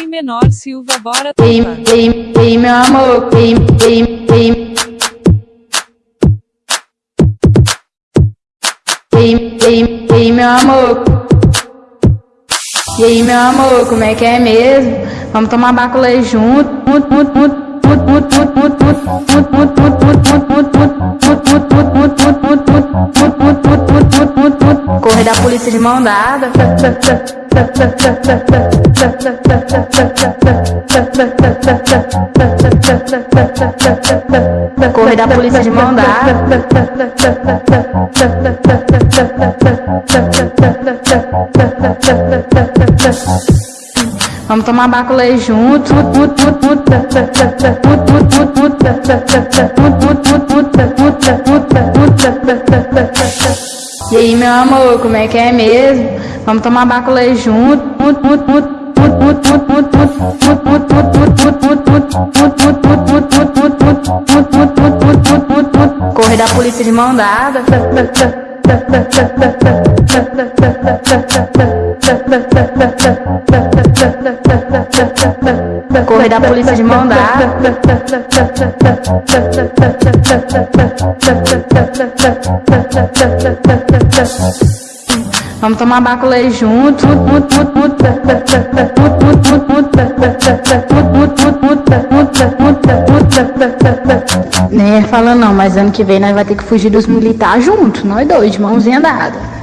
DJ Menor Silva, bora Ei, ei, ei, meu amor, ei, ei, ei. Ei, ei, ei, meu amor. E aí, meu amor, como é que é mesmo? Vamos tomar baculê junto. Correr da polícia de mão dada. Correr da polícia de mão. Vamos tomar baculê junto. E aí, meu amor, como é que é mesmo? Vamos tomar baculê junto. Correr da polícia de mão dada. Correr da polícia de mão dada. Vamos tomar baculê junto. Nem é falando não, mas ano que vem nós vai ter que fugir dos militares junto, nós dois, de mãozinha dada.